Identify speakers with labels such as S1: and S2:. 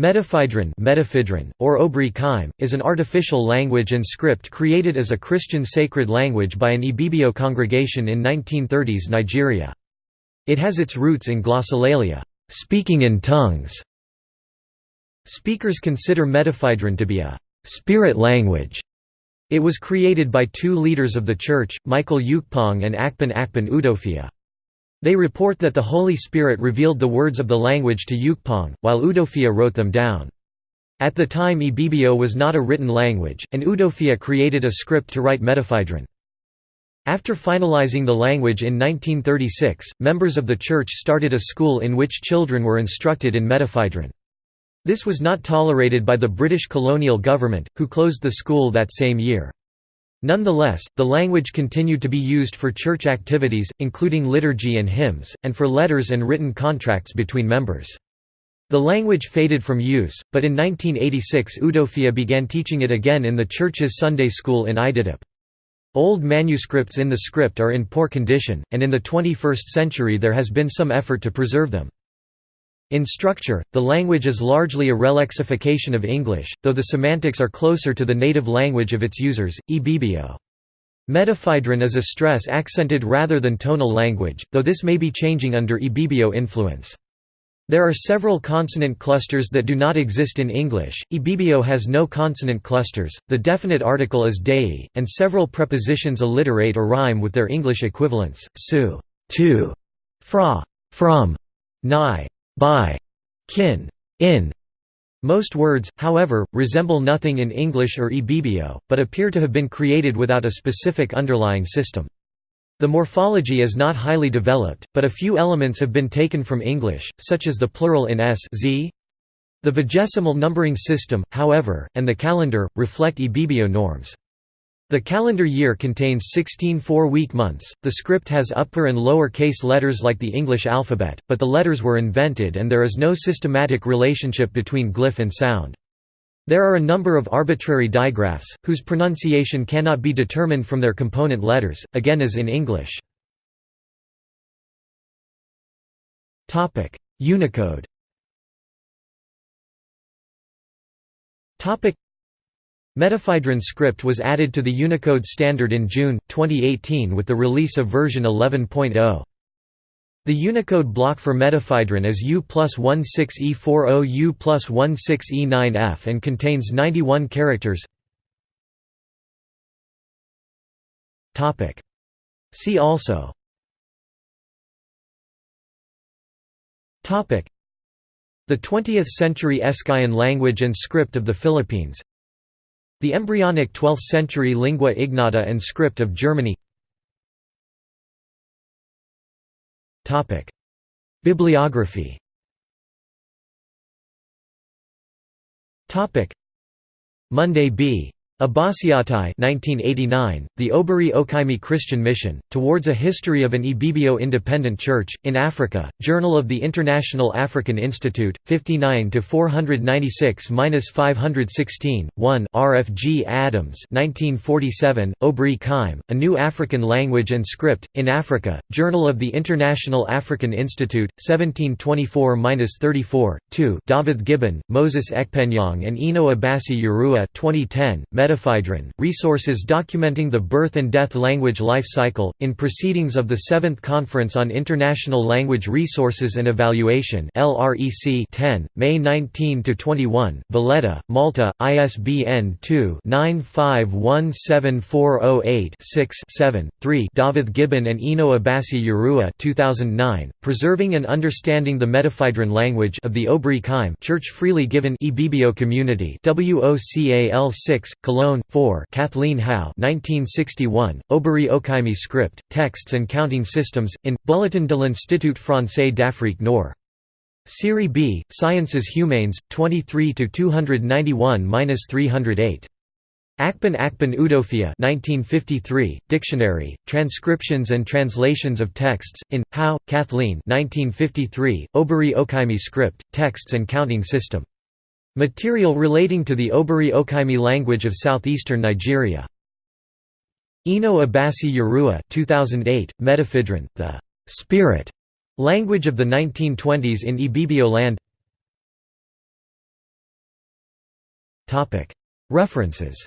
S1: Medefaidrin, Medefaidrin or Obri is an artificial language and script created as a Christian sacred language by an Ibibio congregation in 1930s Nigeria. It has its roots in glossolalia speaking in tongues". Speakers consider Medefaidrin to be a «spirit language». It was created by two leaders of the Church, Michael Ukpong and Akpan Akpan Udofia. They report that the Holy Spirit revealed the words of the language to Ukpong, while Udofia wrote them down. At the time Ibibio was not a written language, and Udofia created a script to write Medefaidrin. After finalizing the language in 1936, members of the church started a school in which children were instructed in Medefaidrin. This was not tolerated by the British colonial government, who closed the school that same year. Nonetheless, the language continued to be used for church activities, including liturgy and hymns, and for letters and written contracts between members. The language faded from use, but in 1986 Udofia began teaching it again in the church's Sunday school in Ididip. Old manuscripts in the script are in poor condition, and in the 21st century there has been some effort to preserve them. In structure, the language is largely a relexification of English, though the semantics are closer to the native language of its users, Ibibio. Medefaidrin is a stress-accented rather than tonal language, though this may be changing under Ibibio influence. There are several consonant clusters that do not exist in English. Ibibio has no consonant clusters, the definite article is dei, and several prepositions alliterate or rhyme with their English equivalents, su, to, fra, from, nigh, by, kin, in. Most words, however, resemble nothing in English or Ibibio, but appear to have been created without a specific underlying system. The morphology is not highly developed, but a few elements have been taken from English, such as the plural in s z. The vigesimal numbering system, however, and the calendar, reflect Ibibio norms. The calendar year contains 16 four-week months. The script has upper and lower case letters like the English alphabet, but the letters were invented and there is no systematic relationship between glyph and sound. There are a number of arbitrary digraphs, whose pronunciation cannot be determined from their component letters, again as in English. Unicode Medefaidrin script was added to the Unicode standard in June, 2018 with the release of version 11.0. The Unicode block for Medefaidrin is U plus 16E40 U plus 16E9F and contains 91 characters. See also. The 20th century Eskayan language and script of the Philippines the embryonic 12th-century lingua ignota and script of Germany. Bibliography. Monday B. Abasiattai 1989, The Oberi Okaime Christian Mission, Towards a History of an Ibibio Independent Church, in Africa, Journal of the International African Institute, 59–496–516, 1 RFG Adams 1947, Obri Kaim, A New African Language and Script, in Africa, Journal of the International African Institute, 1724–34, 2 David Gibbon, Moses Ekpenyong and Eno Abasi Urua 2010, Medefaidrin, resources documenting the birth and death language life cycle, in Proceedings of the Seventh Conference on International Language Resources and Evaluation 10, May 19–21, Valletta, Malta, ISBN 2-9517408-6-7, 3 David Gibbon and Eno Abasi Urua 2009, Preserving and Understanding the Medefaidrin Language of the Obri Church Freely Given Ibibio Community WOCAL 6, Cologne 4 Kathleen Hau 1961, Oberi Okaime Script, Texts and Counting Systems, in, Bulletin de l'Institut français d'Afrique Nord. Série B, Sciences Humaines, 23 to 291 minus 308. Akpan Akpan Udofia 1953, Dictionary, Transcriptions and Translations of Texts, in, Hau, Kathleen 1953, Oberi Okaime Script, Texts and Counting System. Material relating to the Oberi Okaime language of southeastern Nigeria. Eno Abasi Urua 2008, Medefaidrin, the «spirit» language of the 1920s in Ibibio land. References